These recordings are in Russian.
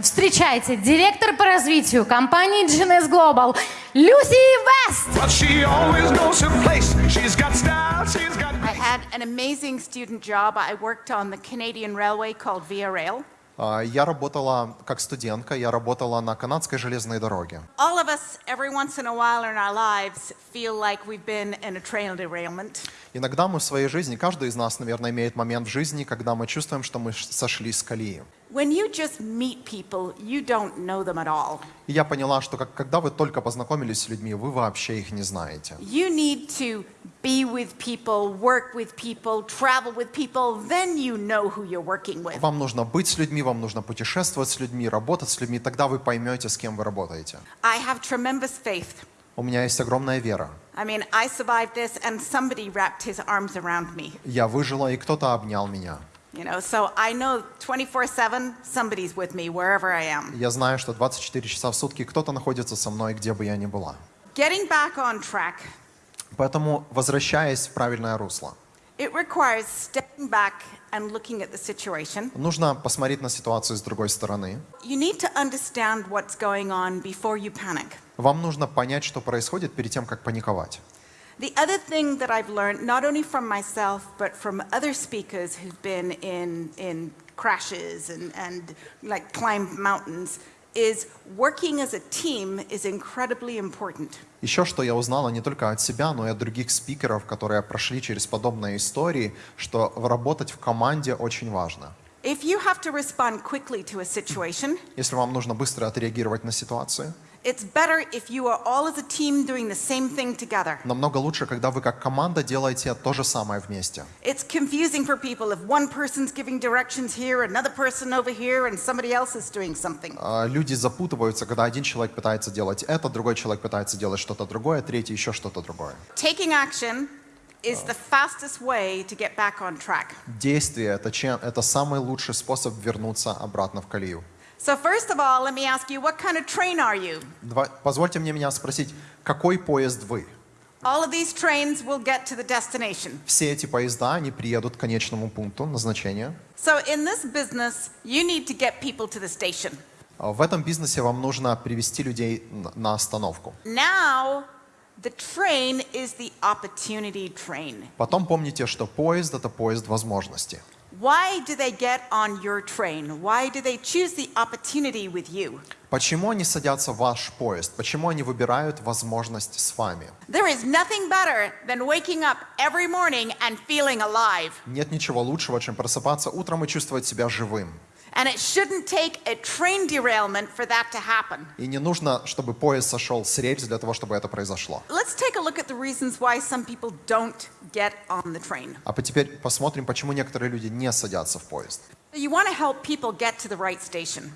Встречайте, директор по развитию компании GNS Global Люси Вест. But she always knows her place. She's got style, she's got I had an amazing student job. I worked on the Canadian Railway called Via Rail. А, Я работала как студентка, я работала на канадской железной дороге. All of us, every once in a while in our lives, feel like we've been in a train derailment. Иногда мы в своей жизни, каждый из нас, наверное, имеет момент в жизни, когда мы чувствуем, что мы сошли с колеи. When you just meet people, you don't know them at all. И я поняла, что как, когда вы только познакомились с людьми, вы вообще их не знаете. You need to be with people, work with people, travel with people, then you know who you're working with. Вам нужно быть с людьми, вам нужно путешествовать с людьми, работать с людьми, тогда вы поймете, с кем вы работаете. I have tremendous faith. У меня есть огромная вера. I mean, I survived this and somebody wrapped his arms around me. Я выжила, и кто-то обнял меня. You know, so I know 24/7 somebody's with me wherever I am. Я знаю, что 24 часа в сутки кто-то находится со мной, где бы я ни была. Getting back on track, Поэтому, возвращаясь в правильное русло, it requires stepping back and looking at the situation. нужно посмотреть на ситуацию с другой стороны. You need to understand what's going on before you panic. Вам нужно понять, что происходит перед тем, как паниковать. The other thing that I've learned, not only from myself, but from other speakers who've been in, in crashes and, and like climbed mountains, is working as a team is incredibly important. Еще что я узнала не только от себя, но и от других спикеров, которые прошли через подобные истории, что работать в команде очень важно. If you have to respond quickly to a situation, Если вам нужно быстро отреагировать на ситуацию, it's better if you are all as a team doing the same thing together. намного лучше, когда вы как команда делаете то же самое вместе. It's confusing for people if one person's giving directions here, another person over here, and somebody else is doing something. А, Люди запутываются, когда один человек пытается делать это, другой человек пытается делать что-то другое, третий еще что-то другое. Taking action is the fastest way to get back on track. Действие это, чем, это самый лучший способ вернуться обратно в колею. So first of all, let me ask you, what kind of train are you? Позвольте мне меня спросить, какой поезд вы? All of these trains will get to the destination. Все эти поезда, они приедут к конечному пункту назначения. So in this business, you need to get people to the station. А В этом бизнесе вам нужно привести людей на остановку. Now, the train is the opportunity train. Потом помните, что поезд – это поезд возможности. Why do they get on your train? Why do they choose the opportunity with you? Почему они садятся в ваш поезд? Почему они выбирают возможность с вами? There is nothing better than waking up every morning and feeling alive. Нет ничего лучшего, чем просыпаться утром и чувствовать себя живым. And it shouldn't take a train derailment for that to happen. И не нужно, чтобы поезд сошел с рельс для того, чтобы это произошло. Let's take a look at the reasons why some people don't get on the train. А теперь посмотрим, почему некоторые люди не садятся в поезд.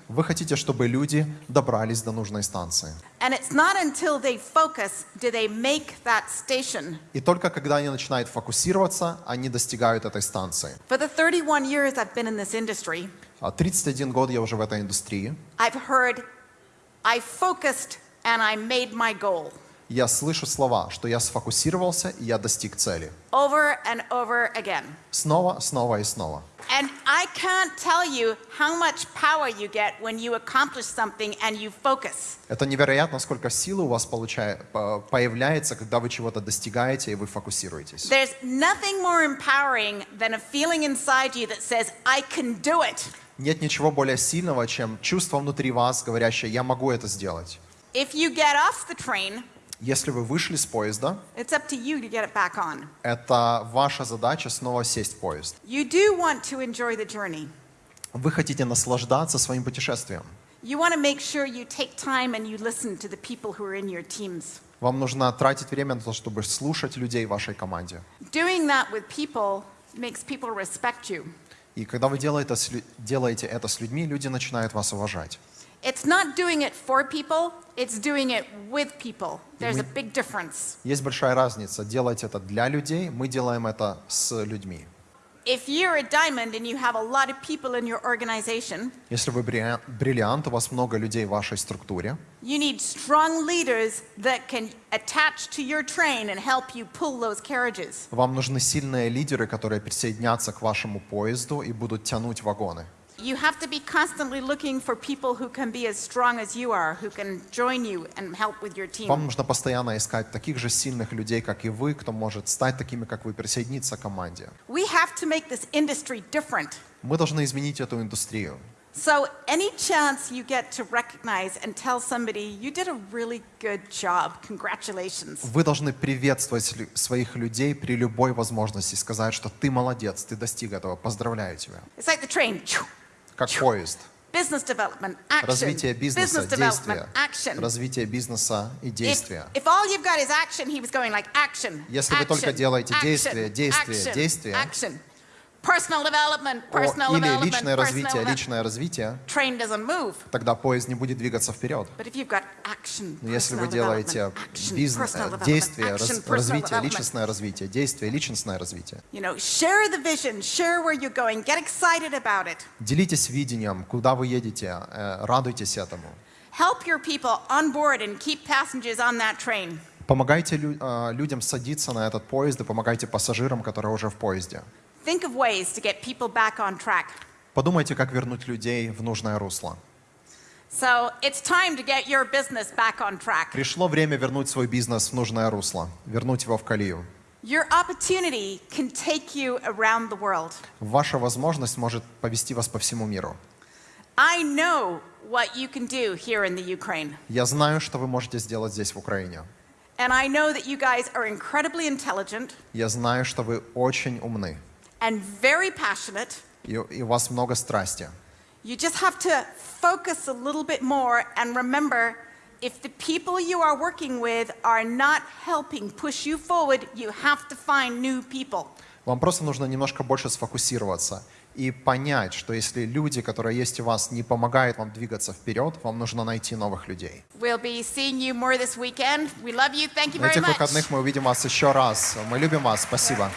Вы хотите, чтобы люди добрались до нужной станции. И только когда они начинают фокусироваться, они достигают этой станции. For the 31 years I've been in this industry, А 31 год я уже в этой индустрии. I've heard, I focused and I made my goal. Я слышу слова, что я сфокусировался и я достиг цели. Over and over again. Снова, снова и снова. And I can't tell you how much power you get when you accomplish something and you focus. Это невероятно, сколько силы у вас получая- по- появляется, когда вы чего-то достигаете и вы фокусируетесь. There's nothing more empowering than a feeling inside you that says, I can do it. Нет ничего более сильного, чем чувство внутри вас, говорящее «я могу это сделать». If you get off the train, Если вы вышли с поезда, it's up to you to get it back on. это ваша задача снова сесть в поезд. You do want to enjoy the journey. Вы хотите наслаждаться своим путешествием. You want to make sure you take time and you listen to the people who are in your teams. Вам нужно тратить время на то, чтобы слушать людей в вашей команде. Doing that with people makes people respect you. И когда вы делаете это с людьми, люди начинают вас уважать. It's not doing it for people, it's doing it with people. There's we- a big difference. Есть большая разница. Делать это для людей, мы делаем это с людьми. If you're a diamond and you have a lot of people in your organization, Если вы бри- бриллиант, у вас много людей в вашей структуре, you need strong leaders that can attach to your train and help you pull those carriages. вам нужны сильные лидеры, которые присоединятся к вашему поезду и будут тянуть вагоны. You have to be constantly looking for people who can be as strong as you are, who can join you and help with your team. Вам нужно постоянно искать таких же сильных людей, как и вы, кто может стать такими, как вы, присоединиться к команде. We have to make this industry different. Мы должны изменить эту индустрию. So, any chance you get to recognize and tell somebody, you did a really good job, congratulations. Вы должны приветствовать своих людей при любой возможности, сказать, что ты молодец, ты достиг этого, поздравляю тебя. It's like the train. Как поезд. Business development, action. Развитие бизнеса, Business development, действия. action. Развитие бизнеса и действия. if all you've got is action, he was going like action. Если вы только делаете action, действие, действие, action, действие. Action. Personal development, О, Или личное развитие, личное развитие, Train doesn't move. тогда поезд не будет двигаться вперед. But if you've got action, Но если вы делаете бизнес, э, действие, раз- развитие, личностное развитие, действие, личностное развитие. You know, share the vision, share where you're going, get excited about it. Делитесь видением, куда вы едете, э, радуйтесь этому. Help your people on board and keep passengers on that train. Помогайте лю- э, людям садиться на этот поезд и помогайте пассажирам, которые уже в поезде. Think of ways to get people back on track. Подумайте, как вернуть людей в нужное русло. So it's time to get your business back on track. Пришло время вернуть свой бизнес в нужное русло, вернуть его в колею. Your opportunity can take you around the world. Ваша возможность может повести вас по всему миру. I know what you can do here in the Ukraine. Я знаю, что вы можете сделать здесь, в Украине. And I know that you guys are incredibly intelligent Я знаю, что вы очень умны, and very passionate. и, и у вас много страсти. You just have to focus a little bit more and remember if the people you are working with are not helping push you forward, you have to find new people. Вам просто нужно немножко больше сфокусироваться и понять, что если люди, которые есть у вас, не помогают вам двигаться вперед, вам нужно найти новых людей. We'll be seeing you more this weekend. We love you. Thank you На very этих much. выходных мы увидим вас еще раз. Мы любим вас. Спасибо.